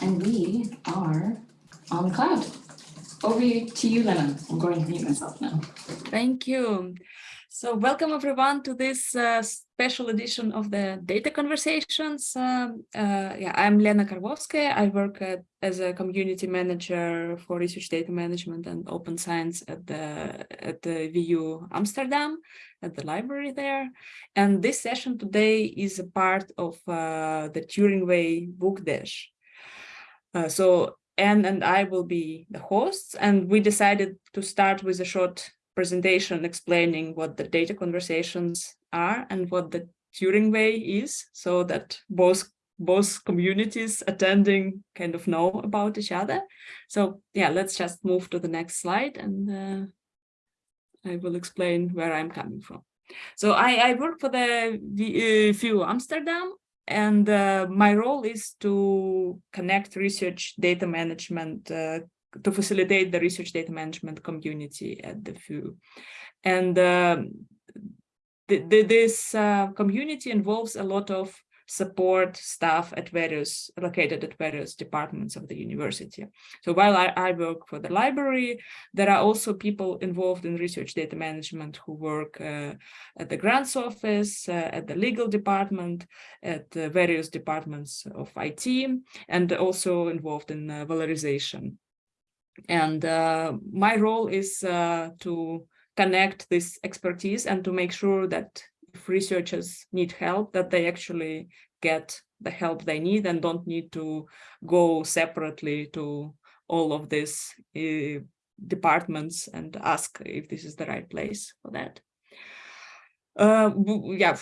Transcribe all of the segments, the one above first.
and we are on cloud. Over to you, Lena. I'm going to mute myself now. Thank you. So welcome everyone to this uh, special edition of the Data Conversations. Um, uh, yeah, I'm Lena Karwowska. I work at, as a community manager for research data management and open science at the at the VU Amsterdam, at the library there. And this session today is a part of uh, the Turing Way Book Dash. Uh, so Anne and I will be the hosts, and we decided to start with a short presentation explaining what the data conversations are and what the Turing Way is, so that both both communities attending kind of know about each other. So yeah, let's just move to the next slide and uh, I will explain where I'm coming from. So I, I work for the VU uh, Amsterdam and uh, my role is to connect research data management, uh, to facilitate the research data management community at the VU. And um, th th this uh, community involves a lot of support staff at various located at various departments of the university. So while I, I, work for the library, there are also people involved in research data management who work uh, at the grants office, uh, at the legal department, at uh, various departments of IT, and also involved in uh, valorization. And uh, my role is uh, to connect this expertise and to make sure that researchers need help, that they actually get the help they need and don't need to go separately to all of these uh, departments and ask if this is the right place for that. Uh, yeah,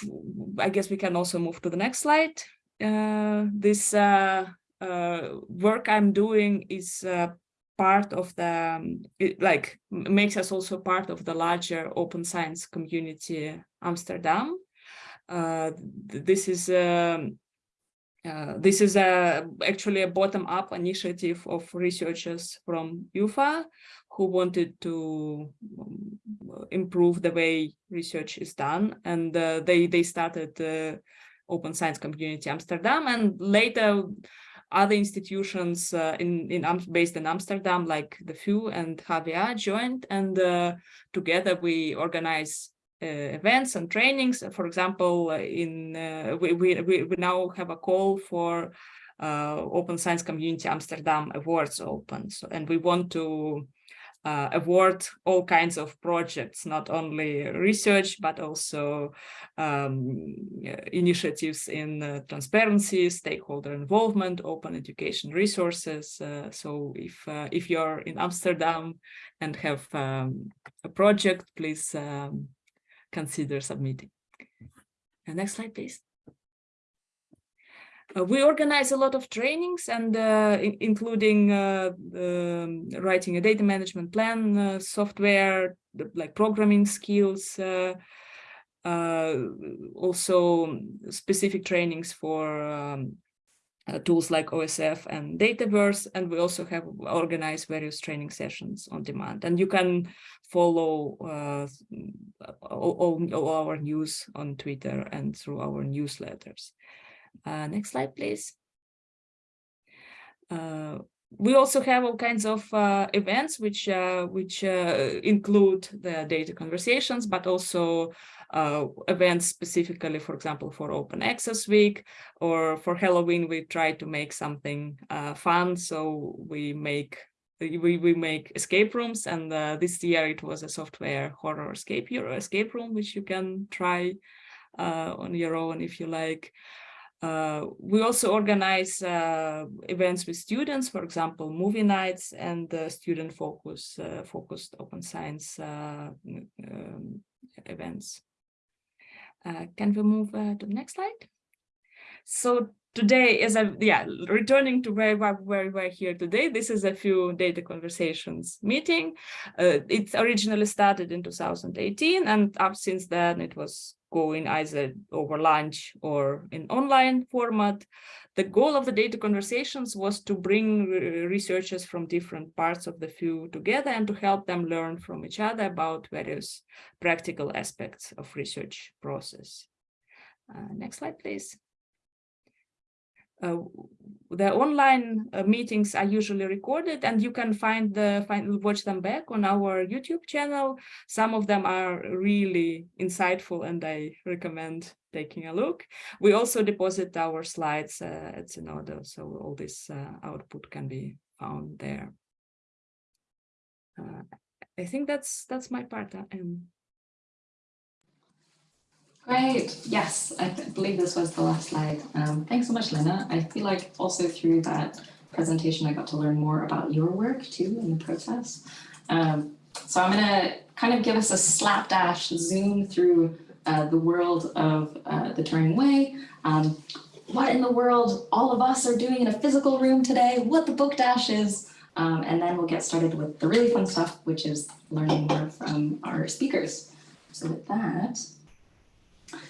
I guess we can also move to the next slide. Uh, this uh, uh, work I'm doing is uh, part of the, um, it, like, makes us also part of the larger open science community Amsterdam. Uh, this is um, uh, this is a actually a bottom-up initiative of researchers from UvA who wanted to um, improve the way research is done, and uh, they they started the Open Science Community Amsterdam, and later other institutions uh, in in based in Amsterdam like the VU and HVA joined, and uh, together we organize uh, events and trainings. For example, uh, in uh, we, we, we now have a call for Open Science Community Amsterdam Awards Open. So, and we want to uh, award all kinds of projects, not only research, but also um, initiatives in uh, transparency, stakeholder involvement, open education resources. Uh, so if if you're in Amsterdam and have um, a project, please um, consider submitting. Uh, next slide, please. Uh, we organize a lot of trainings and uh, including uh, um, writing a data management plan, software, like programming skills, also specific trainings for um, uh, tools like OSF and Dataverse, and we also have organized various training sessions on demand. And you can follow uh, all, all, our news on Twitter and through our newsletters. Uh, next slide, please. Uh, we also have all kinds of uh, events which uh, which uh, include the data conversations, but also uh, events specifically, for example, for Open Access Week or for Halloween, we try to make something uh, fun. So we make we, we make escape rooms and uh, this year it was a software horror escape escape room which you can try on your own if you like. Uh, we also organize uh, events with students, for example, movie nights and uh, student focus uh, focused open science uh, um, events. Uh, can we move to the next slide? So today is a yeah returning to where, where we were here today this is a few data conversations meeting uh, it originally started in 2018 and up since then it was going either over lunch or in online format. The goal of the data conversations was to bring researchers from different parts of the field together and to help them learn from each other about various practical aspects of research process. Uh, next slide, please. Uh, the online uh, meetings are usually recorded and you can find the find watch them back on our YouTube channel. Some of them are really insightful and I recommend taking a look. We also deposit our slides uh, at Zenodo, so all this uh, output can be found there. Uh, I think that's that's my part. uh, Great. Yes, I believe this was the last slide. Um, thanks so much, Lena. I feel like also through that presentation, I got to learn more about your work too in the process. Um, so I'm going to kind of give us a slapdash zoom through uh, the world of uh, the Turing Way. Um, what in the world all of us are doing in a physical room today, what the book dash is, um, and then we'll get started with the really fun stuff, which is learning more from our speakers. So with that,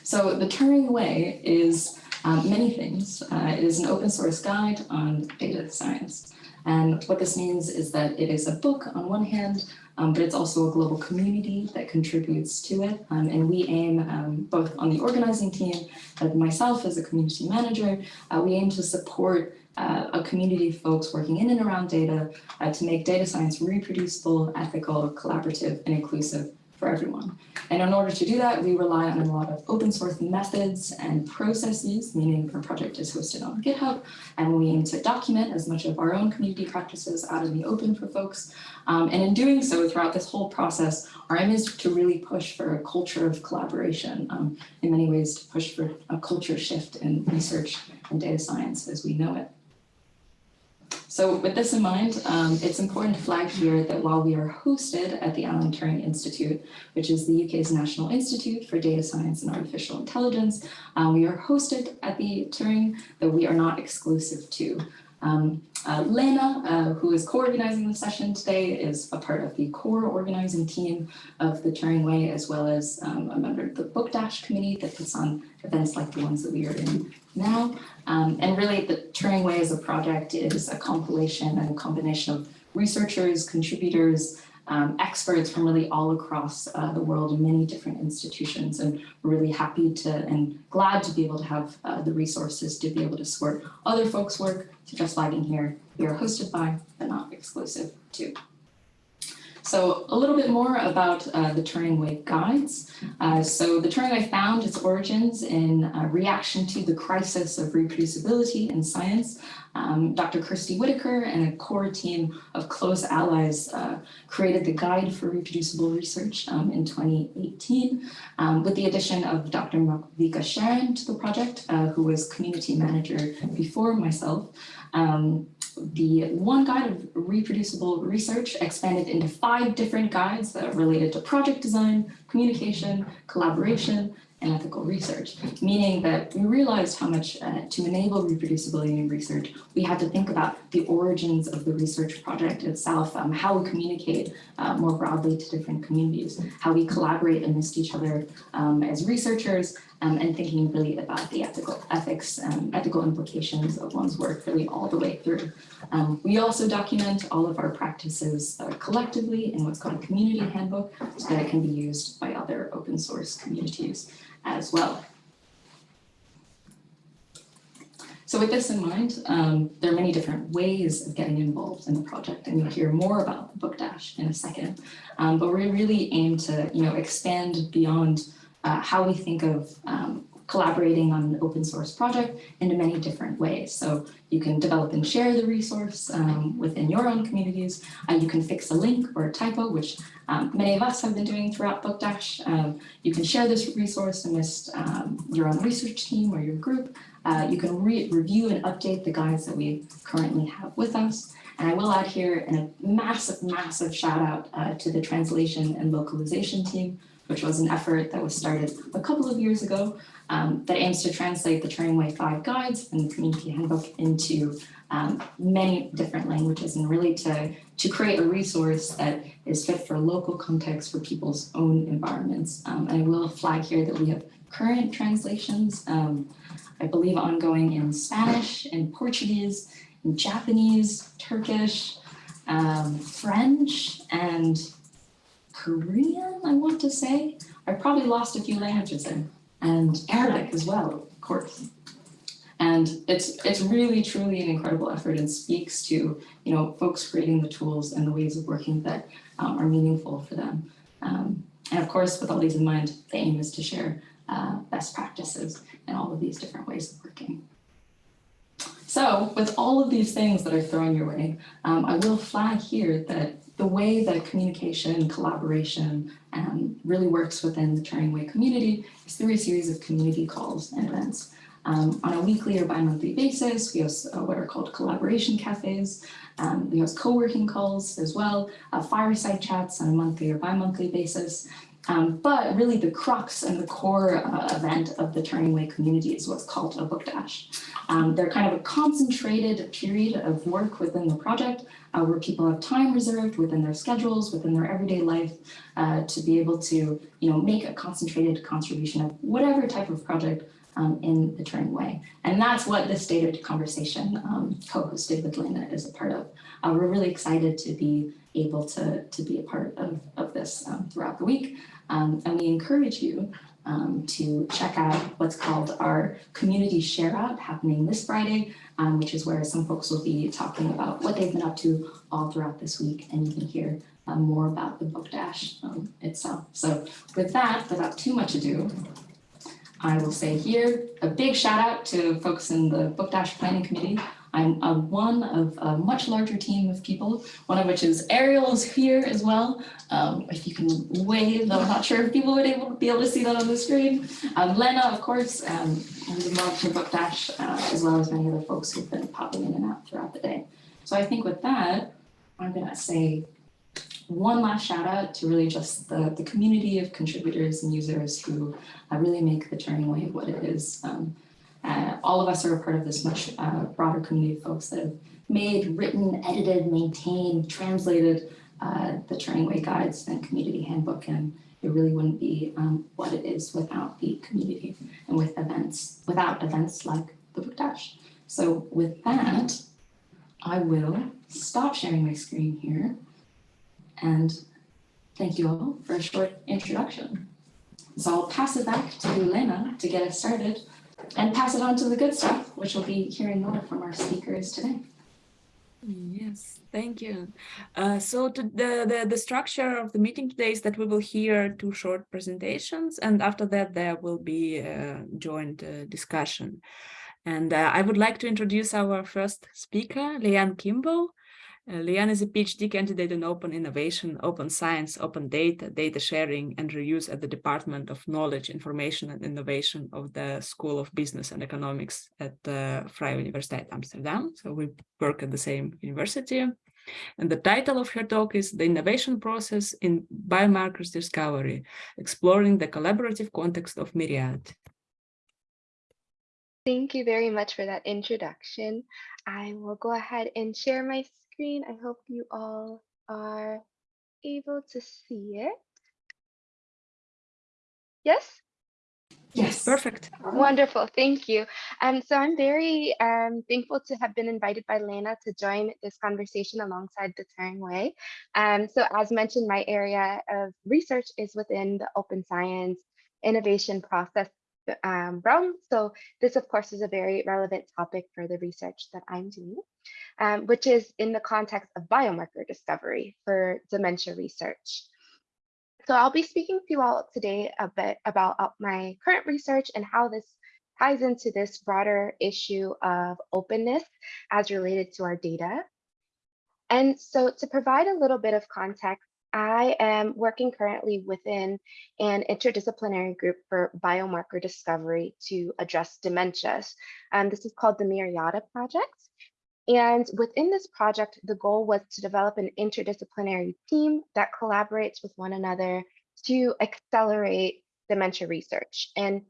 so the Turing Way is um, many things. Uh, it is an open source guide on data science. And what this means is that it is a book on one hand, um, but it's also a global community that contributes to it. Um, and we aim um, both on the organizing team, and myself as a community manager, uh, we aim to support uh, a community of folks working in and around data uh, to make data science reproducible, ethical, collaborative, and inclusive for everyone. And in order to do that, we rely on a lot of open source methods and processes, meaning our project is hosted on GitHub, and we aim to document as much of our own community practices out in the open for folks. Um, and in doing so, throughout this whole process, our aim is to really push for a culture of collaboration, um, in many ways to push for a culture shift in research and data science as we know it. So with this in mind, um, it's important to flag here that while we are hosted at the Alan Turing Institute, which is the UK's National Institute for Data Science and Artificial Intelligence, um, we are hosted at the Turing, though we are not exclusive to. Um, uh, Lena, uh, who is co-organizing the session today, is a part of the core organizing team of the Turing Way, as well as um, a member of the Book Dash committee that puts on events like the ones that we are in now. Um, and really the Turing Way as a project is a compilation and a combination of researchers, contributors, um, experts from really all across uh, the world in many different institutions. And we're really happy to and glad to be able to have uh, the resources to be able to support other folks' work. So just flagging here, we are hosted by, but not exclusive to. So a little bit more about uh, the Turing Way guides. Uh, so the Turing Way found its origins in uh, reaction to the crisis of reproducibility in science. Um, Dr. Kirstie Whitaker and a core team of close allies uh, created the Guide for Reproducible Research um, in 2018 um, with the addition of Dr. Malvika Sharan to the project, uh, who was community manager before myself. Um, the one guide of reproducible research expanded into five different guides that are related to project design, communication, collaboration, and ethical research, meaning that we realized how much uh, to enable reproducibility in research, we had to think about the origins of the research project itself, um, how we communicate uh, more broadly to different communities, how we collaborate amidst each other um, as researchers, um, and thinking really about the ethical ethics, um, ethical implications of one's work really all the way through. Um, we also document all of our practices uh, collectively in what's called a community handbook so that it can be used by other open source communities as well. So with this in mind, um, there are many different ways of getting involved in the project, and you'll hear more about the Book Dash in a second. Um, but we really aim to, you know, expand beyond uh, how we think of um, collaborating on an open source project into many different ways. So you can develop and share the resource um, within your own communities. Uh, you can fix a link or a typo, which um, many of us have been doing throughout Book Dash. Um, you can share this resource amidst um, your own research team or your group. Uh, you can re review and update the guides that we currently have with us. And I will add here a massive, massive shout out uh, to the translation and localization team, which was an effort that was started a couple of years ago um, that aims to translate the Turing Way 5 guides and the community handbook into um, many different languages and really to, to create a resource that is fit for local context for people's own environments. Um, and I will flag here that we have current translations, um, I believe ongoing in Spanish, in Portuguese, in Japanese, Turkish, um, French, and Korean, I want to say. I probably lost a few languages in, and Arabic as well, of course. And it's, it's really, truly an incredible effort and speaks to, you know, folks creating the tools and the ways of working that um, are meaningful for them. Um, and of course, with all these in mind, the aim is to share uh, best practices and all of these different ways of working. So with all of these things that are thrown your way, um, I will flag here that the way that communication, collaboration um, really works within the Turing Way community is through a series of community calls and events. Um, on a weekly or bi-monthly basis, we host uh, what are called collaboration cafes. Um, we host co-working calls as well, uh, fireside chats on a monthly or bi-monthly basis. Um, but really the crux and the core uh, event of the Turing Way community is what's called a book dash. Um, they're kind of a concentrated period of work within the project uh, where people have time reserved within their schedules, within their everyday life uh, to be able to you know, make a concentrated contribution of whatever type of project um, in the Turing way. And that's what this data conversation um, co-hosted with Lena is a part of. Uh, we're really excited to be able to, to be a part of, of this um, throughout the week. Um, and we encourage you um, to check out what's called our community share out happening this Friday, um, which is where some folks will be talking about what they've been up to all throughout this week. And you can hear um, more about the book dash um, itself. So with that, without too much ado, I will say here a big shout out to folks in the book dash planning committee I'm a one of a much larger team of people, one of which is Ariel is here as well. Um, if you can wave, I'm not sure if people would able, be able to see that on the screen. Um, Lena, of course, um, who's involved in Book Dash, uh, as well as many other folks who've been popping in and out throughout the day. So I think with that, I'm gonna say one last shout out to really just the, the community of contributors and users who uh, really make the Turing Way what it is. Um, uh, all of us are a part of this much uh, broader community of folks that have made, written, edited, maintained, translated uh, the Turing Way guides and community handbook. And it really wouldn't be um, what it is without the community and with events, without events like the Book Dash. So with that, I will stop sharing my screen here and thank you all for a short introduction. So I'll pass it back to Lena to get us started and pass it on to the good stuff, which we'll be hearing more from our speakers today. Yes, thank you. Uh, so to the, the, the structure of the meeting today is that we will hear two short presentations and after that there will be a joint uh, discussion. And uh, I would like to introduce our first speaker, Leanne Kimball. Uh, Leanne is a PhD candidate in open innovation, open science, open data, data sharing and reuse at the Department of Knowledge, Information and Innovation of the School of Business and Economics at the Vrije Universiteit Amsterdam. So we work at the same university. And the title of her talk is The Innovation Process in Biomarkers Discovery, Exploring the Collaborative Context of Myriad. Thank you very much for that introduction. I will go ahead and share my screen. I hope you all are able to see it. Yes? Yes, perfect. Wonderful, thank you. Um, so I'm very um, thankful to have been invited by Lena to join this conversation alongside the Turing Way. Um, so as mentioned, my area of research is within the open science innovation process um. So this, of course, is a very relevant topic for the research that I'm doing, um, which is in the context of biomarker discovery for dementia research. So I'll be speaking to you all today a bit about uh, my current research and how this ties into this broader issue of openness as related to our data. And so to provide a little bit of context, I am working currently within an interdisciplinary group for biomarker discovery to address dementias. Um, this is called the Myriada Project. And within this project, the goal was to develop an interdisciplinary team that collaborates with one another to accelerate dementia research. And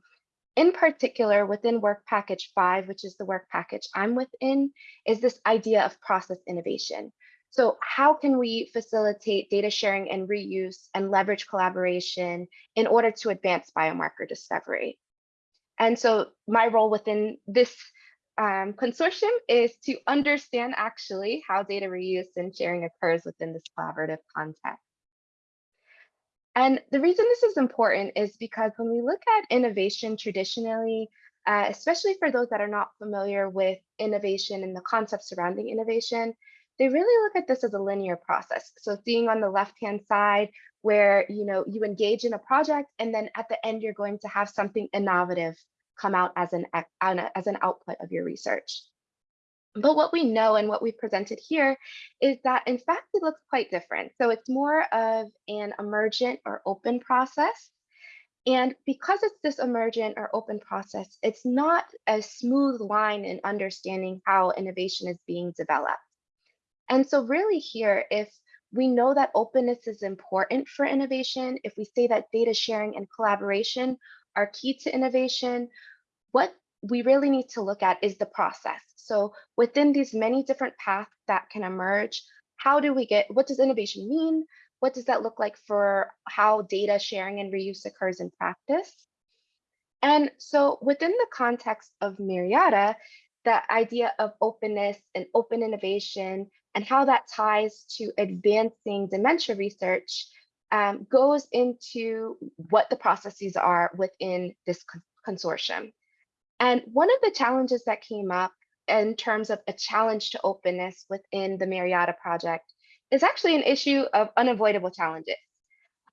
in particular, within work package five, which is the work package I'm within, is this idea of process innovation. So how can we facilitate data sharing and reuse and leverage collaboration in order to advance biomarker discovery? And so my role within this um, consortium is to understand actually how data reuse and sharing occurs within this collaborative context. And the reason this is important is because when we look at innovation traditionally, uh, especially for those that are not familiar with innovation and the concepts surrounding innovation, they really look at this as a linear process. So seeing on the left-hand side where you know you engage in a project and then at the end you're going to have something innovative come out as an as an output of your research. But what we know and what we've presented here is that in fact it looks quite different. So it's more of an emergent or open process. And because it's this emergent or open process, it's not a smooth line in understanding how innovation is being developed. And so really here, if we know that openness is important for innovation, if we say that data sharing and collaboration are key to innovation, what we really need to look at is the process. So within these many different paths that can emerge, how do we get, what does innovation mean? What does that look like for how data sharing and reuse occurs in practice? And so within the context of Myriada, the idea of openness and open innovation and how that ties to advancing dementia research um, goes into what the processes are within this consortium. And one of the challenges that came up in terms of a challenge to openness within the Myriada project is actually an issue of unavoidable challenges.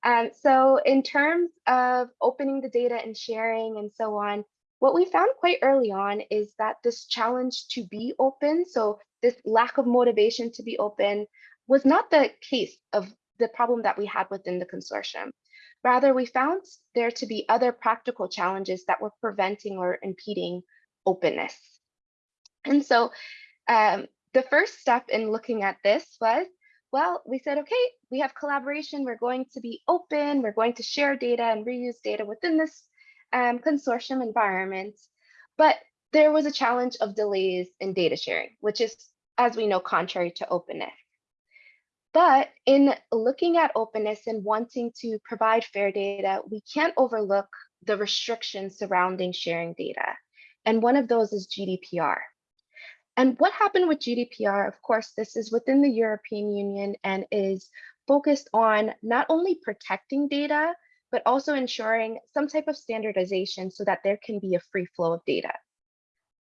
Um, so in terms of opening the data and sharing and so on, what we found quite early on is that this challenge to be open, so this lack of motivation to be open, was not the case of the problem that we had within the consortium. Rather, we found there to be other practical challenges that were preventing or impeding openness. And so um, the first step in looking at this was, well, we said, okay, we have collaboration. We're going to be open. We're going to share data and reuse data within this um, consortium environment. But there was a challenge of delays in data sharing, which is, as we know, contrary to openness. But in looking at openness and wanting to provide fair data, we can't overlook the restrictions surrounding sharing data. And one of those is GDPR. And what happened with GDPR, of course, this is within the European Union and is focused on not only protecting data, but also ensuring some type of standardization so that there can be a free flow of data.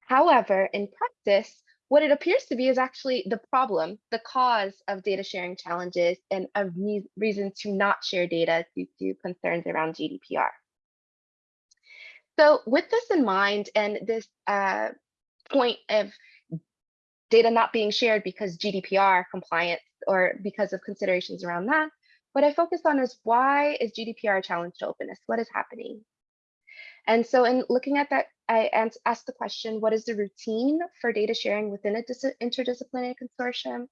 However, in practice, what it appears to be is actually the problem, the cause of data sharing challenges and a re reason to not share data due to concerns around GDPR. So with this in mind and this uh, point of data not being shared because GDPR compliance or because of considerations around that, what I focus on is why is GDPR a challenge to openness? What is happening? And so in looking at that, I asked the question, what is the routine for data sharing within a interdisciplinary consortium?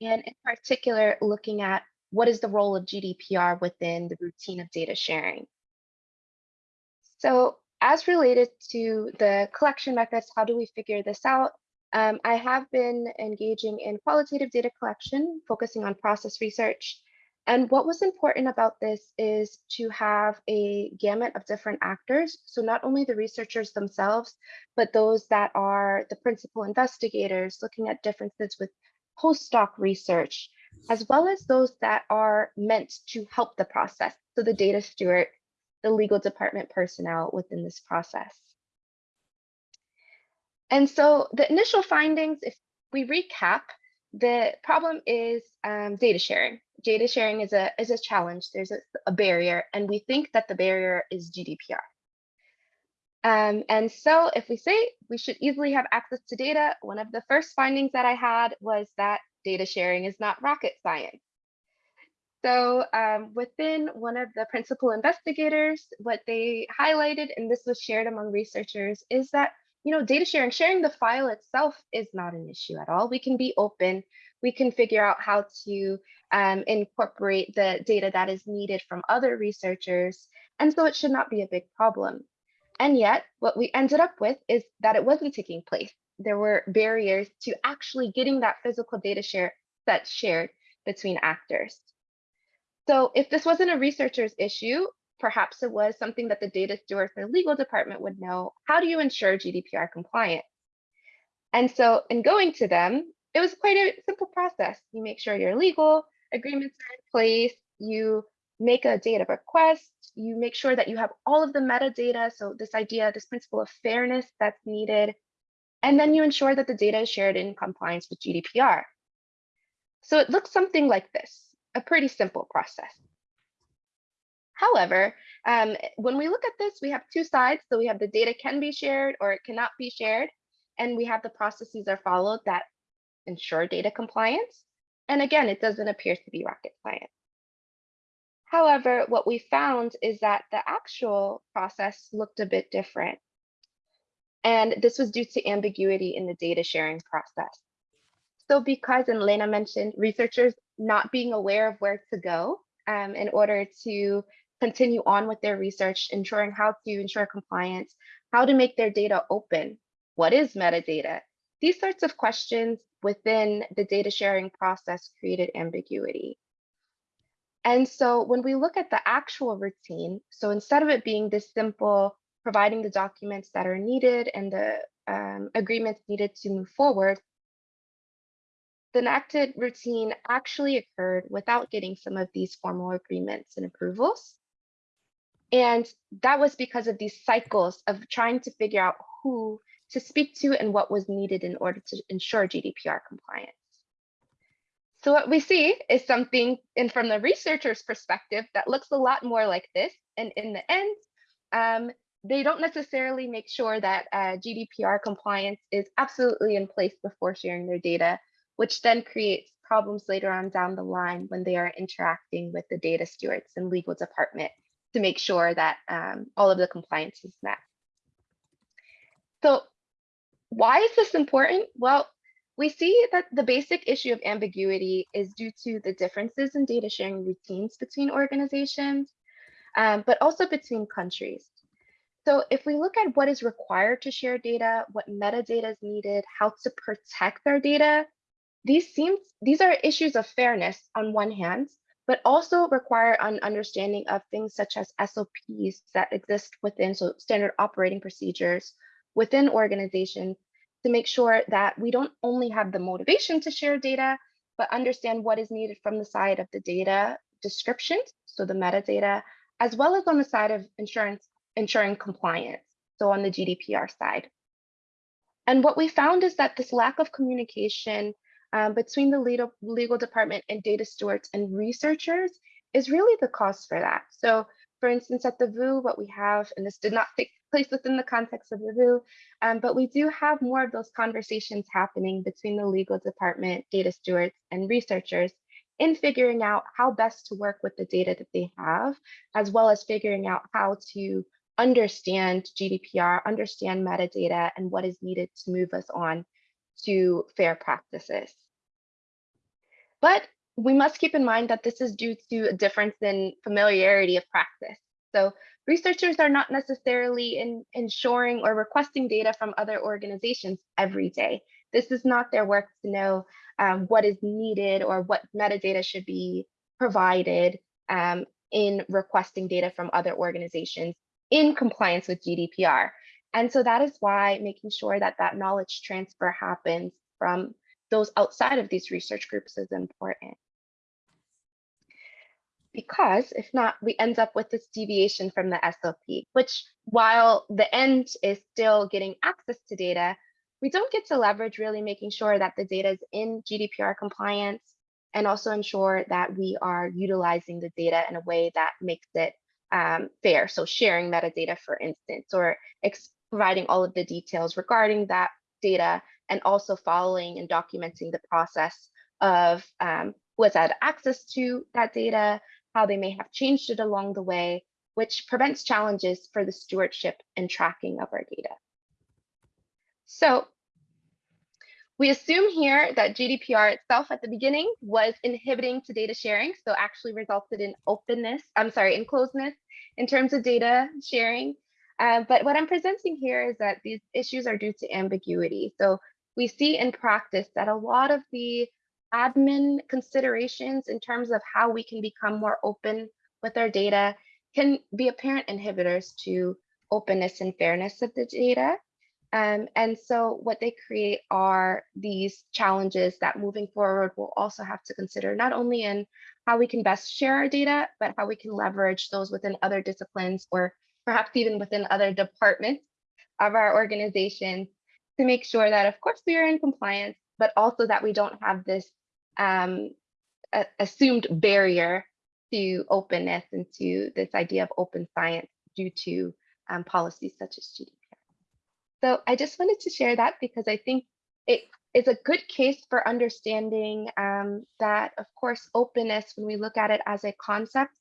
And in particular, looking at what is the role of GDPR within the routine of data sharing? So as related to the collection methods, how do we figure this out? Um, I have been engaging in qualitative data collection, focusing on process research, and what was important about this is to have a gamut of different actors. So not only the researchers themselves, but those that are the principal investigators looking at differences with postdoc research, as well as those that are meant to help the process. So the data steward, the legal department personnel within this process. And so the initial findings, if we recap, the problem is um, data sharing data sharing is a is a challenge. There's a, a barrier, and we think that the barrier is GDPR. Um, and so if we say we should easily have access to data, one of the first findings that I had was that data sharing is not rocket science. So um, within one of the principal investigators, what they highlighted, and this was shared among researchers, is that you know data sharing, sharing the file itself is not an issue at all. We can be open we can figure out how to um, incorporate the data that is needed from other researchers. And so it should not be a big problem. And yet what we ended up with is that it wasn't taking place. There were barriers to actually getting that physical data share set shared between actors. So if this wasn't a researcher's issue, perhaps it was something that the data steward or legal department would know. How do you ensure GDPR compliance? And so in going to them, it was quite a simple process. You make sure your legal agreements are in place, you make a data request, you make sure that you have all of the metadata. So this idea, this principle of fairness that's needed, and then you ensure that the data is shared in compliance with GDPR. So it looks something like this, a pretty simple process. However, um, when we look at this, we have two sides. So we have the data can be shared or it cannot be shared. And we have the processes are followed that ensure data compliance. And again, it doesn't appear to be rocket science. However, what we found is that the actual process looked a bit different. And this was due to ambiguity in the data sharing process. So because, and Lena mentioned, researchers not being aware of where to go um, in order to continue on with their research, ensuring how to ensure compliance, how to make their data open, what is metadata? These sorts of questions within the data sharing process created ambiguity. And so when we look at the actual routine, so instead of it being this simple, providing the documents that are needed and the um, agreements needed to move forward, the enacted routine actually occurred without getting some of these formal agreements and approvals. And that was because of these cycles of trying to figure out who to speak to and what was needed in order to ensure GDPR compliance. So what we see is something, and from the researcher's perspective, that looks a lot more like this. And in the end, um, they don't necessarily make sure that uh, GDPR compliance is absolutely in place before sharing their data, which then creates problems later on down the line when they are interacting with the data stewards and legal department to make sure that um, all of the compliance is met. So why is this important? Well, we see that the basic issue of ambiguity is due to the differences in data sharing routines between organizations, um, but also between countries. So if we look at what is required to share data, what metadata is needed, how to protect our data, these seem these are issues of fairness on one hand, but also require an understanding of things such as SOPs that exist within so standard operating procedures within organizations to make sure that we don't only have the motivation to share data, but understand what is needed from the side of the data descriptions, so the metadata, as well as on the side of insurance, ensuring compliance, so on the GDPR side. And what we found is that this lack of communication um, between the legal, legal department and data stewards and researchers is really the cause for that. So for instance, at the VU, what we have, and this did not take place within the context of the VU, um, but we do have more of those conversations happening between the legal department, data stewards, and researchers in figuring out how best to work with the data that they have, as well as figuring out how to understand GDPR, understand metadata, and what is needed to move us on to fair practices. But we must keep in mind that this is due to a difference in familiarity of practice. So researchers are not necessarily in ensuring or requesting data from other organizations every day. This is not their work to know um, what is needed or what metadata should be provided um, in requesting data from other organizations in compliance with GDPR. And so that is why making sure that that knowledge transfer happens from those outside of these research groups is important because if not, we end up with this deviation from the SOP, which while the end is still getting access to data, we don't get to leverage really making sure that the data is in GDPR compliance and also ensure that we are utilizing the data in a way that makes it um, fair. So sharing metadata, for instance, or providing all of the details regarding that data and also following and documenting the process of um, who has had access to that data, how they may have changed it along the way, which prevents challenges for the stewardship and tracking of our data. So we assume here that GDPR itself at the beginning was inhibiting to data sharing, so actually resulted in openness, I'm sorry, in closeness in terms of data sharing. Uh, but what I'm presenting here is that these issues are due to ambiguity. So we see in practice that a lot of the admin considerations in terms of how we can become more open with our data can be apparent inhibitors to openness and fairness of the data. Um, and so what they create are these challenges that moving forward we'll also have to consider not only in how we can best share our data, but how we can leverage those within other disciplines or perhaps even within other departments of our organization to make sure that of course we are in compliance, but also that we don't have this um, assumed barrier to openness and to this idea of open science due to um, policies such as GDPR. So I just wanted to share that because I think it is a good case for understanding um, that, of course, openness, when we look at it as a concept,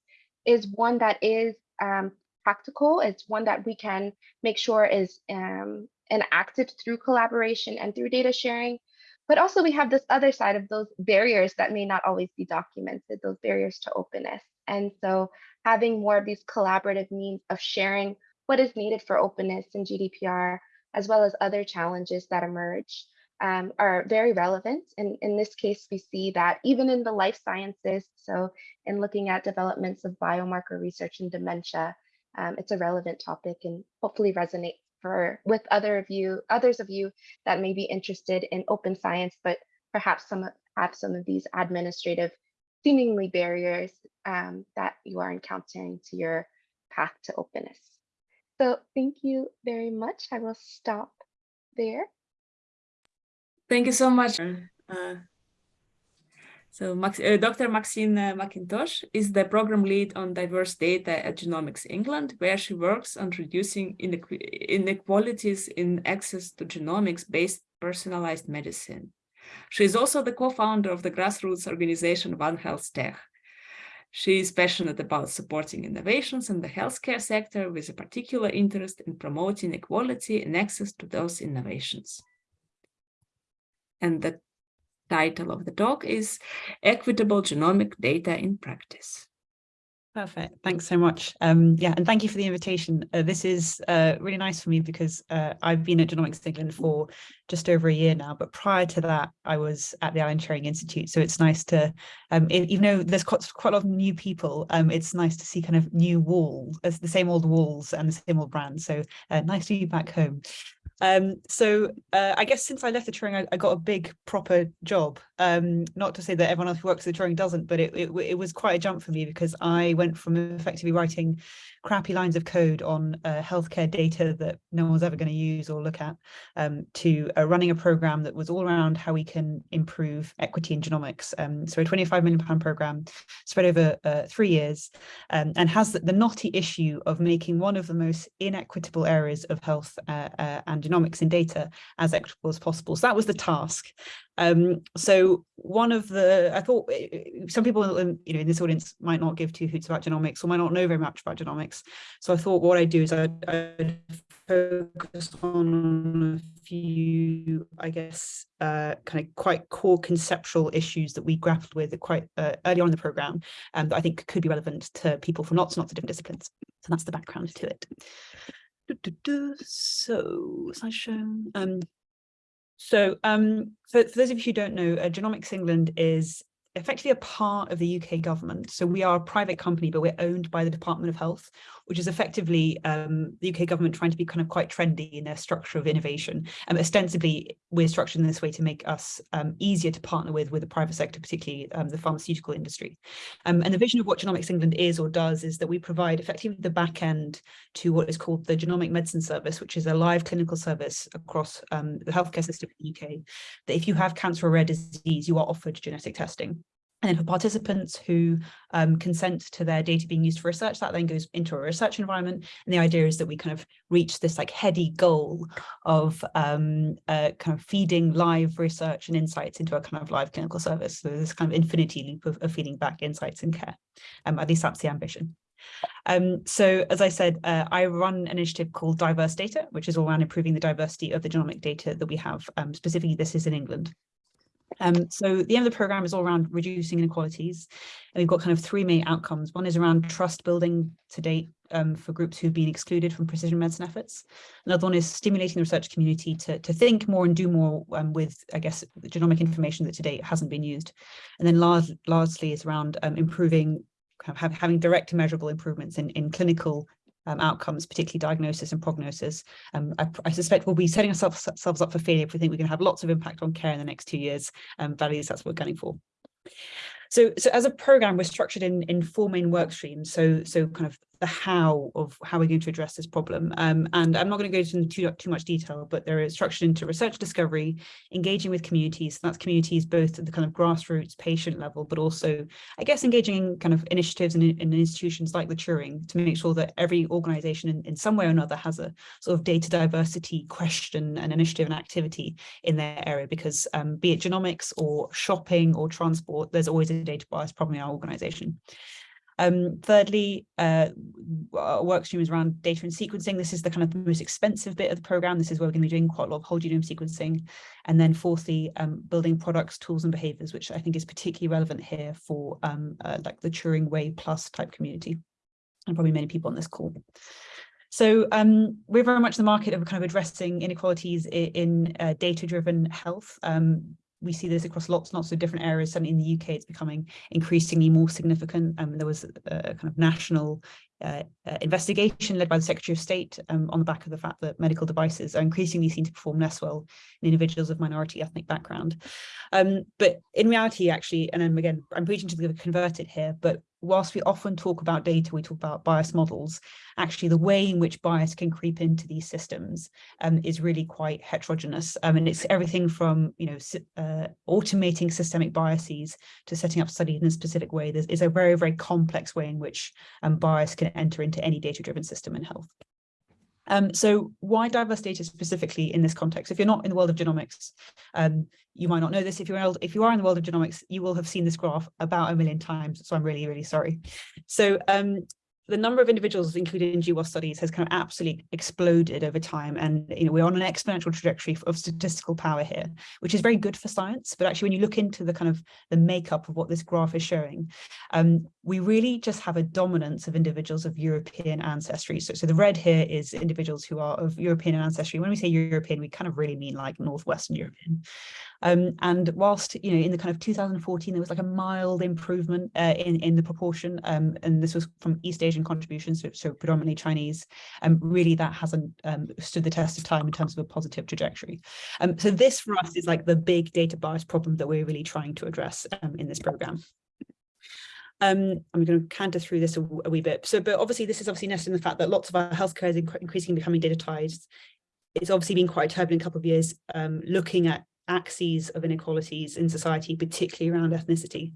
is one that is um, practical. It's one that we can make sure is um, enacted through collaboration and through data sharing. But also we have this other side of those barriers that may not always be documented, those barriers to openness. And so having more of these collaborative means of sharing what is needed for openness in GDPR as well as other challenges that emerge um, are very relevant. And in this case, we see that even in the life sciences, so in looking at developments of biomarker research in dementia, um, it's a relevant topic and hopefully resonate for with other of you, others of you that may be interested in open science, but perhaps some have some of these administrative seemingly barriers um, that you are encountering to your path to openness. So thank you very much. I will stop there. Thank you so much. Uh, so Max, uh, Dr. Maxine uh, Mackintosh is the program lead on diverse data at Genomics England, where she works on reducing inequalities in access to genomics-based personalized medicine. She is also the co-founder of the grassroots organization One Health Tech, she is passionate about supporting innovations in the healthcare sector with a particular interest in promoting equality and access to those innovations. And the title of the talk is Equitable Genomic Data in Practice. Perfect. Thanks so much. Um, yeah, and thank you for the invitation. Uh, this is uh, really nice for me because uh, I've been at Genomics England for just over a year now, but prior to that, I was at the Alan Turing Institute. So it's nice to, um, even though there's quite, quite a lot of new people, um, it's nice to see kind of new walls, as the same old walls and the same old brands. So uh, nice to be back home. Um, so uh, I guess since I left the Turing, I, I got a big proper job. Um, not to say that everyone else who works at the Turing doesn't, but it, it, it, was quite a jump for me because I went from effectively writing crappy lines of code on uh, healthcare data that no one's ever going to use or look at um, to uh, running a program that was all around how we can improve equity in genomics. Um, so a 25 million pound program spread over uh, three years um, and has the, the, knotty issue of making one of the most inequitable areas of health uh, uh, and genomics in data as equitable as possible. So that was the task. Um, so one of the, I thought eh, eh, some people you know, in this audience might not give two hoots about genomics or might not know very much about genomics. So I thought what I'd do is I'd, I'd focus on a few, I guess, uh, kind of quite core conceptual issues that we grappled with quite uh, early on in the program and um, that I think could be relevant to people from lots and lots of different disciplines. So that's the background to it. So, slideshow. Um, so um, for, for, those of you who don't know, uh, Genomics England is effectively a part of the UK government. So we are a private company, but we're owned by the Department of Health, which is effectively um, the UK government trying to be kind of quite trendy in their structure of innovation. And um, ostensibly, we're structured in this way to make us um, easier to partner with with the private sector, particularly um, the pharmaceutical industry. Um, and the vision of what Genomics England is or does is that we provide effectively the back end to what is called the Genomic Medicine Service, which is a live clinical service across um, the healthcare system in the UK, that if you have cancer or rare disease, you are offered genetic testing. And then for participants who um, consent to their data being used for research, that then goes into a research environment. And the idea is that we kind of reach this like heady goal of um, uh, kind of feeding live research and insights into a kind of live clinical service. So this kind of infinity loop of, of feeding back insights and care. Um, at least that's the ambition. Um, so as I said, uh, I run an initiative called Diverse Data, which is all around improving the diversity of the genomic data that we have. Um, specifically, this is in England. Um, so the aim of the program is all around reducing inequalities. And we've got kind of three main outcomes. One is around trust building to date um, for groups who've been excluded from precision medicine efforts. Another one is stimulating the research community to, to think more and do more um, with, I guess, genomic information that to date hasn't been used. And then large, largely is around um, improving, have, having direct and measurable improvements in, in clinical um, outcomes, particularly diagnosis and prognosis. Um, I, I, suspect we'll be setting ourselves, up for failure if we think we're going to have lots of impact on care in the next two years. Um, values, that's what we're gunning for. So, so as a program, we're structured in, in four main work streams. So, so kind of the how of how we're going to address this problem. Um, and I'm not going to go into too, too much detail, but there is structured into research discovery, engaging with communities. That's communities both at the kind of grassroots patient level, but also, I guess, engaging in kind of initiatives and in, in institutions like the Turing to make sure that every organization in, in some way or another has a sort of data diversity question and initiative and activity in their area, because um, be it genomics or shopping or transport, there's always a data bias problem in our organization. Um, thirdly, uh, our work stream is around data and sequencing. This is the kind of the most expensive bit of the program. This is where we're going to be doing quite a lot of whole genome sequencing. And then fourthly, um, building products, tools and behaviors, which I think is particularly relevant here for um, uh, like the Turing Way Plus type community, and probably many people on this call. So um, we're very much in the market of kind of addressing inequalities in, in uh, data-driven health. Um, we see this across lots and lots of different areas. Certainly in the UK, it's becoming increasingly more significant. Um, there was a, a kind of national uh, uh, investigation led by the Secretary of State um, on the back of the fact that medical devices are increasingly seen to perform less well in individuals of minority ethnic background. Um, but in reality, actually, and then again, I'm preaching to the converted here, but whilst we often talk about data, we talk about bias models, actually the way in which bias can creep into these systems um, is really quite heterogeneous. Um, and it's everything from, you know, uh, automating systemic biases to setting up studies in a specific way. There's, a very, very complex way in which um, bias can enter into any data-driven system in health. Um, so why diverse data specifically in this context? If you're not in the world of genomics, um, you might not know this. If you're old, if you are in the world of genomics, you will have seen this graph about a million times. So I'm really, really sorry. So um, the number of individuals included in GWAS studies has kind of absolutely exploded over time. And you know, we're on an exponential trajectory of statistical power here, which is very good for science. But actually, when you look into the kind of the makeup of what this graph is showing, um, we really just have a dominance of individuals of European ancestry. So, so the red here is individuals who are of European ancestry. When we say European, we kind of really mean like Northwestern European. Um, and whilst, you know, in the kind of 2014, there was like a mild improvement uh, in, in the proportion, um, and this was from East Asian contributions, so, so predominantly Chinese, um, really that hasn't um, stood the test of time in terms of a positive trajectory. Um, so this for us is like the big data bias problem that we're really trying to address in this program. Um, I'm going to canter through this a, a, wee bit. So, but obviously this is obviously nested in the fact that lots of our healthcare is increasingly becoming digitized. It's obviously been quite a turbulent couple of years um, looking at axes of inequalities in society, particularly around ethnicity.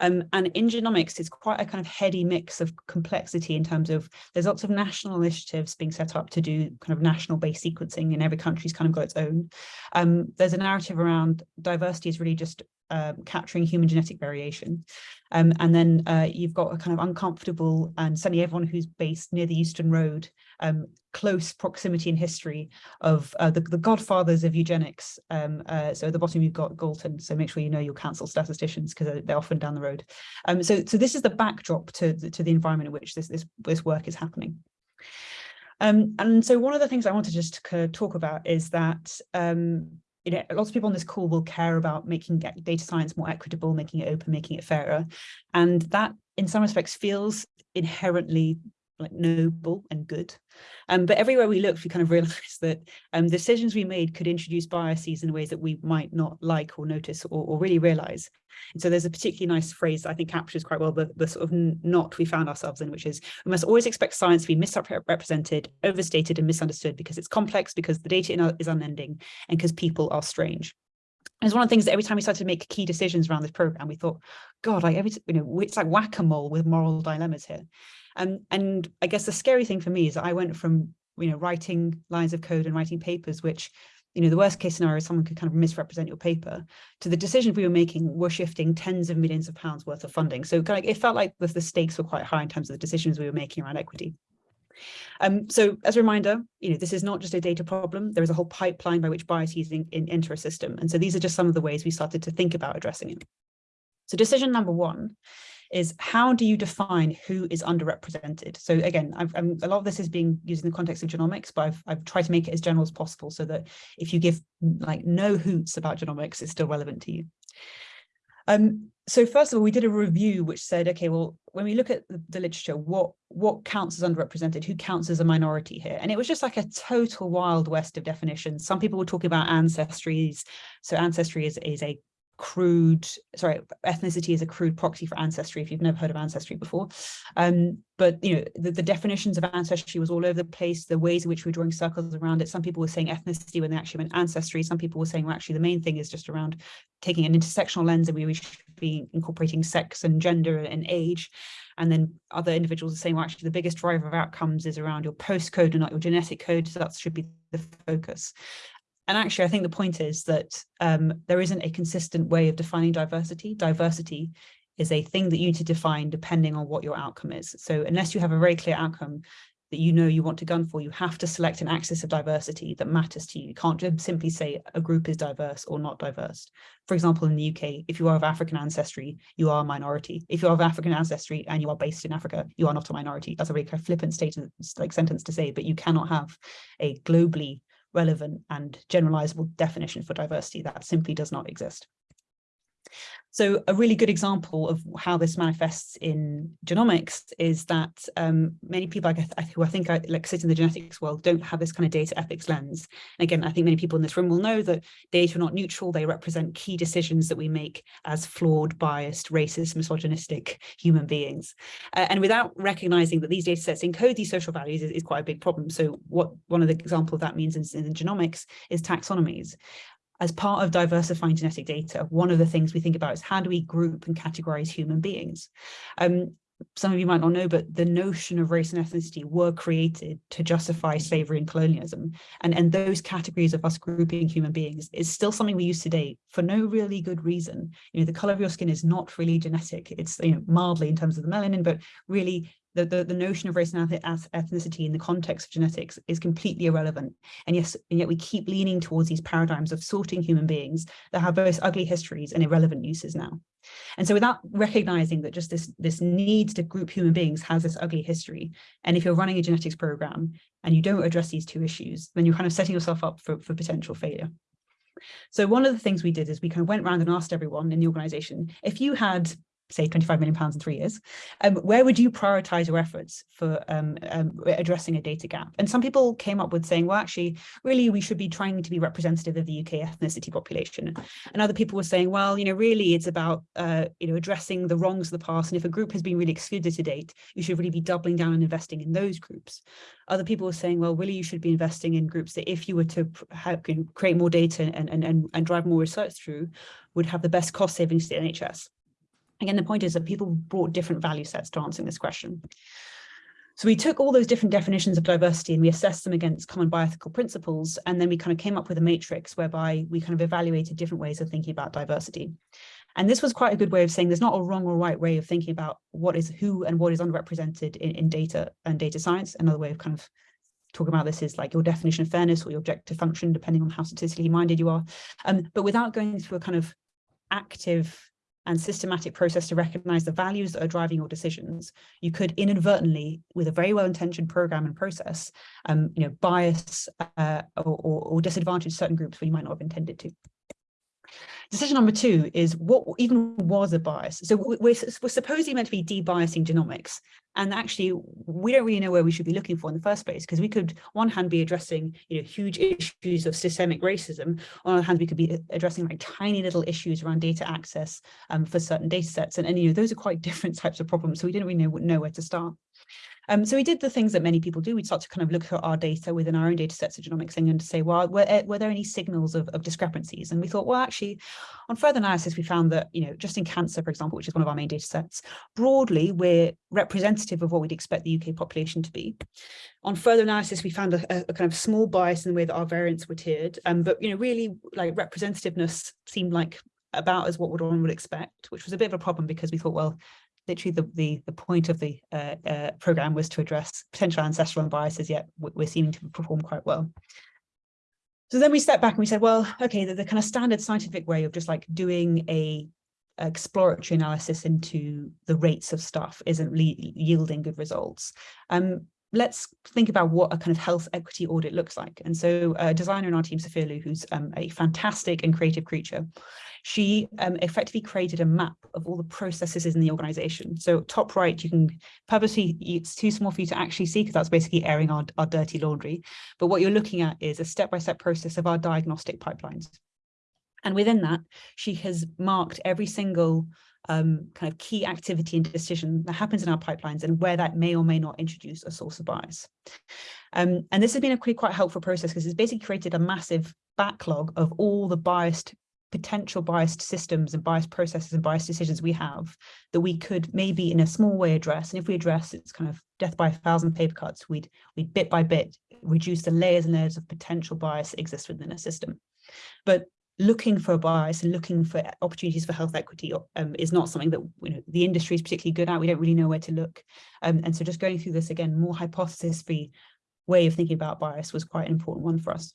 Um, and in genomics, it's quite a kind of heady mix of complexity in terms of there's lots of national initiatives being set up to do kind of national based sequencing and every country's kind of got its own. Um, there's a narrative around diversity is really just um, capturing human genetic variation. Um, and then uh, you've got a kind of uncomfortable and certainly everyone who's based near the Euston Road, um, close proximity in history of uh, the, the godfathers of eugenics. Um, uh, so at the bottom you've got Galton, so make sure you know your council statisticians because they're often down the road. Um, so, so this is the backdrop to, to the environment in which this, this, this work is happening. Um, and so one of the things I just to talk about is that um, you know, eh, lots of people on this call will care about making data science more equitable, making it open, making it fairer. And that in some respects feels inherently like noble and good. Um, but everywhere we looked, we kind of realized that um, decisions we made could introduce biases in ways that we might not like or notice or, or really realize. And so there's a particularly nice phrase that I think captures quite well the, the sort of knot we found ourselves in, which is we must always expect science to be misrepresented, overstated and misunderstood because it's complex, because the data is unending and because people are strange. It's one of the things that every time we started to make key decisions around this program, we thought, God, like every, you know, it's like whack-a-mole with moral dilemmas here. Um, and I guess the scary thing for me is that I went from, you know, writing lines of code and writing papers, which, you know, the worst case scenario is someone could kind of misrepresent your paper, to the decisions we were making were shifting tens of millions of pounds worth of funding. So kind of, it felt like the, the stakes were quite high in terms of the decisions we were making around equity. Um, so as a reminder, you know, this is not just a data problem. There is a whole pipeline by which biases in, in, enter a system. And so these are just some of the ways we started to think about addressing it. So decision number one is how do you define who is underrepresented? So again, I've, I'm, a lot of this is being used in the context of genomics, but I've, I've tried to make it as general as possible so that if you give like no hoots about genomics, it's still relevant to you. Um, so first of all, we did a review which said, okay, well, when we look at the, the, literature, what what counts as underrepresented, who counts as a minority here? And it was just like a total wild west of definitions. Some people were talking about ancestries. So ancestry is, is a crude, sorry, ethnicity is a crude proxy for ancestry, if you've never heard of ancestry before. Um, but, you know, the, the, definitions of ancestry was all over the place, the ways in which we were drawing circles around it. Some people were saying ethnicity when they actually meant ancestry. Some people were saying, well, actually, the main thing is just around taking an intersectional lens and we should be incorporating sex and gender and age. And then other individuals are saying, well, actually, the biggest driver of outcomes is around your postcode and not your genetic code. So that should be the focus. And actually, I think the point is that um, there isn't a consistent way of defining diversity. Diversity is a thing that you need to define depending on what your outcome is. So unless you have a very clear outcome that you know you want to gun for, you have to select an axis of diversity that matters to you. You can't just simply say a group is diverse or not diverse. For example, in the UK, if you are of African ancestry, you are a minority. If you're of African ancestry and you are based in Africa, you are not a minority. That's a very flippant statement, like sentence to say, but you cannot have a globally relevant and generalizable definition for diversity that simply does not exist. So a really good example of how this manifests in genomics is that um, many people who I think are, like sit in the genetics world don't have this kind of data ethics lens. And again, I think many people in this room will know that data are not neutral. They represent key decisions that we make as flawed, biased, racist, misogynistic human beings. Uh, and without recognizing that these data sets encode these social values is, is quite a big problem. So what one of the example of that means in, in genomics is taxonomies as part of diversifying genetic data, one of the things we think about is how do we group and categorize human beings? Um, some of you might not know, but the notion of race and ethnicity were created to justify slavery and colonialism. And, and those categories of us grouping human beings is still something we use today for no really good reason. You know, the color of your skin is not really genetic. It's, you know, mildly in terms of the melanin, but really the, the, the notion of race and ethnicity in the context of genetics is completely irrelevant. And yes, and yet we keep leaning towards these paradigms of sorting human beings that have both ugly histories and irrelevant uses now. And so without recognizing that just this, this need to group human beings has this ugly history, and if you're running a genetics program and you don't address these two issues, then you're kind of setting yourself up for, for potential failure. So one of the things we did is we kind of went around and asked everyone in the organization, if you had say 25 million pounds in three years, um, where would you prioritize your efforts for um, um, addressing a data gap? And some people came up with saying, well, actually, really, we should be trying to be representative of the UK ethnicity population. And other people were saying, well, you know, really, it's about, uh, you know, addressing the wrongs of the past. And if a group has been really excluded to date, you should really be doubling down and investing in those groups. Other people were saying, well, really, you should be investing in groups that if you were to know, create more data and, and, and, and drive more research through, would have the best cost savings to the NHS. Again, the point is that people brought different value sets to answering this question. So we took all those different definitions of diversity and we assessed them against common bioethical principles. And then we kind of came up with a matrix whereby we kind of evaluated different ways of thinking about diversity. And this was quite a good way of saying there's not a wrong or right way of thinking about what is who and what is underrepresented in, in data and data science. Another way of kind of talking about this is like your definition of fairness or your objective function, depending on how statistically minded you are. Um, but without going through a kind of active and systematic process to recognize the values that are driving your decisions, you could inadvertently, with a very well-intentioned program and process, um, you know, bias uh, or, or, or disadvantage certain groups when you might not have intended to. Decision number two is what even was a bias. So we're, we're supposedly meant to be de-biasing genomics. And actually, we don't really know where we should be looking for in the first place, because we could, one hand, be addressing you know, huge issues of systemic racism. On the other hand, we could be addressing like tiny little issues around data access um, for certain data sets. And, and you know, those are quite different types of problems. So we didn't really know, know where to start. Um, so we did the things that many people do. We'd start to kind of look at our data within our own data sets of genomics and to say, well, were, eh, were there any signals of, of discrepancies? And we thought, well, actually, on further analysis, we found that, you know, just in cancer, for example, which is one of our main data sets, broadly, we're representative of what we'd expect the UK population to be. On further analysis, we found a, a kind of small bias in the way that our variants were tiered. Um, but, you know, really like representativeness seemed like about as what one would expect, which was a bit of a problem because we thought, well, literally the, the, the point of the uh, uh, program was to address potential ancestral biases, yet we're seeming to perform quite well. So then we stepped back and we said, well, okay, the, the kind of standard scientific way of just like doing a exploratory analysis into the rates of stuff isn't yielding good results. Um, let's think about what a kind of health equity audit looks like. And so a designer in our team, Sophia who's um, a fantastic and creative creature, she um, effectively created a map of all the processes in the organization. So top right, you can purposely, it's too small for you to actually see because that's basically airing our, our dirty laundry. But what you're looking at is a step-by-step -step process of our diagnostic pipelines. And within that, she has marked every single um, kind of key activity and decision that happens in our pipelines and where that may or may not introduce a source of bias. Um, and this has been a pretty quite helpful process because it's basically created a massive backlog of all the biased potential biased systems and biased processes and biased decisions we have that we could maybe in a small way address. And if we address it's kind of death by a thousand paper cuts, we'd, we'd bit by bit reduce the layers and layers of potential bias that exist within a system. But looking for a bias and looking for opportunities for health equity um, is not something that you know, the industry is particularly good at. We don't really know where to look. Um, and so just going through this again, more hypothesis-free way of thinking about bias was quite an important one for us.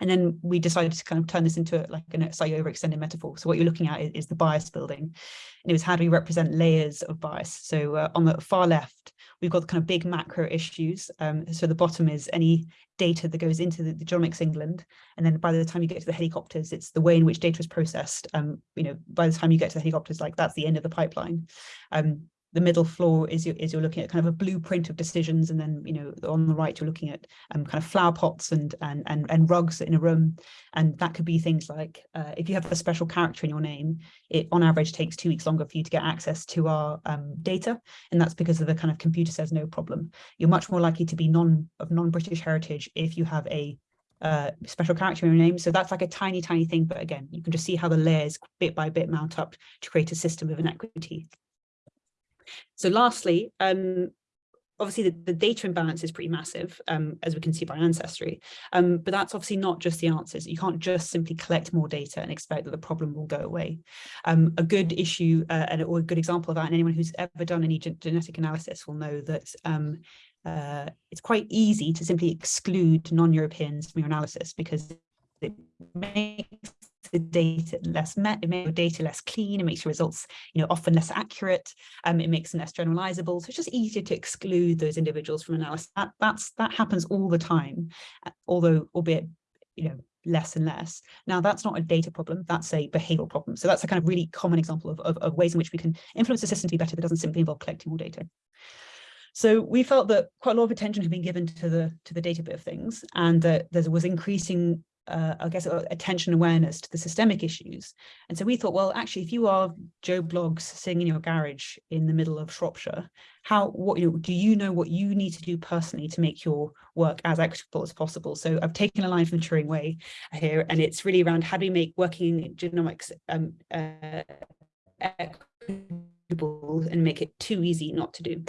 And then we decided to kind of turn this into like a slightly overextended metaphor. So what you're looking at is, is, the bias building. And it was how do we represent layers of bias? So uh, on the far left, we've got kind of big macro issues. Um, so the bottom is any data that goes into the, the, Genomics England. And then by the time you get to the helicopters, it's the way in which data is processed. Um, you know, by the time you get to the helicopters, like that's the end of the pipeline. Um, the middle floor is, you is you're looking at kind of a blueprint of decisions and then you know on the right you're looking at um, kind of flower pots and and and, and rugs in a room and that could be things like uh, if you have a special character in your name it on average takes two weeks longer for you to get access to our um, data and that's because of the kind of computer says no problem you're much more likely to be non of non-british heritage if you have a uh, special character in your name. So that's like a tiny, tiny thing. But again, you can just see how the layers bit by bit mount up to create a system of inequity. So lastly, um, obviously the, the, data imbalance is pretty massive, um, as we can see by Ancestry, um, but that's obviously not just the answers. You can't just simply collect more data and expect that the problem will go away. Um, a good issue uh, and, or a good example of that, and anyone who's ever done any gen genetic analysis will know that um, uh, it's quite easy to simply exclude non-Europeans from your analysis because it makes the data less met, it makes your data less clean, it makes your results, you know, often less accurate, um, it makes them less generalizable. So it's just easier to exclude those individuals from analysis. That, that's, that happens all the time, uh, although albeit, you know, less and less. Now, that's not a data problem, that's a behavioral problem. So that's a kind of really common example of, of, of ways in which we can influence the system to be better that doesn't simply involve collecting more data. So we felt that quite a lot of attention had been given to the to the data bit of things, and that there was increasing uh, I guess, uh, attention awareness to the systemic issues. And so we thought, well, actually, if you are Joe Bloggs sitting in your garage in the middle of Shropshire, how, what, you know, do you know what you need to do personally to make your work as equitable as possible? So I've taken a line from Turing Way here, and it's really around how do we make working genomics um, uh, equitable and make it too easy not to do.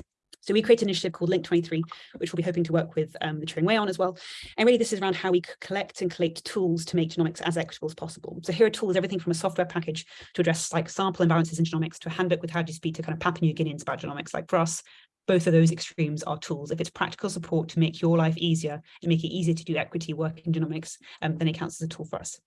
So we created an initiative called Link 23, which we'll be hoping to work with um, the Turing Way on as well. And really this is around how we collect and collate tools to make genomics as equitable as possible. So here are tools, everything from a software package to address like sample imbalances in genomics to a handbook with how to speak to kind of Papua New Guineans about genomics. Like for us, both of those extremes are tools. If it's practical support to make your life easier and make it easier to do equity work in genomics, um, then it counts as a tool for us.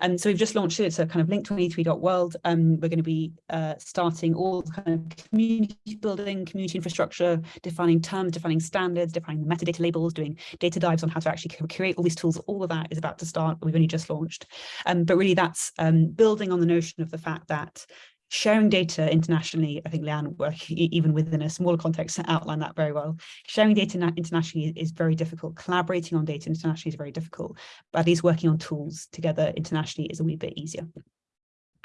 And so we've just launched it. It's a kind of link23.world. Um, we're going to be uh, starting all kind of community building, community infrastructure, defining terms, defining standards, defining the metadata labels, doing data dives on how to actually create all these tools. All of that is about to start. We've only just launched. Um, but really that's um, building on the notion of the fact that sharing data internationally, I think Leanne, work even within a smaller context, outlined that very well. Sharing data internationally is very difficult. Collaborating on data internationally is very difficult, but at least working on tools together internationally is a wee bit easier.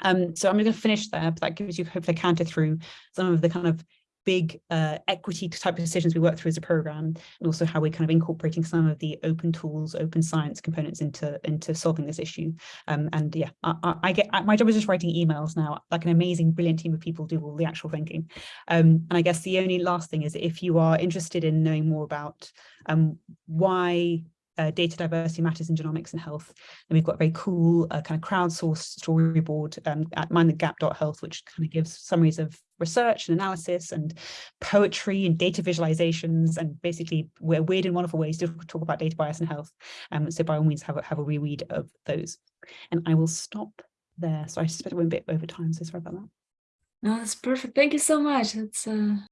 Um, so I'm going to finish there, but that gives you hopefully a counter through some of the kind of big uh, equity type of decisions we work through as a program, and also how we're kind of incorporating some of the open tools, open science components into into solving this issue. Um, and yeah, I, I, get my job is just writing emails now. Like an amazing, brilliant team of people do all the actual thinking. Um, and I guess the only last thing is if you are interested in knowing more about um, why uh, data diversity matters in genomics and health. And we've got a very cool uh, kind of crowdsourced storyboard um, at mindthegap.health, which kind of gives summaries of research and analysis and poetry and data visualizations and basically we're weird and wonderful ways to talk about data bias and health. Um, so by all means have a, have a reread of those. And I will stop there. So I we're a bit over time, so sorry about that. No, that's perfect. Thank you so much. It's uh,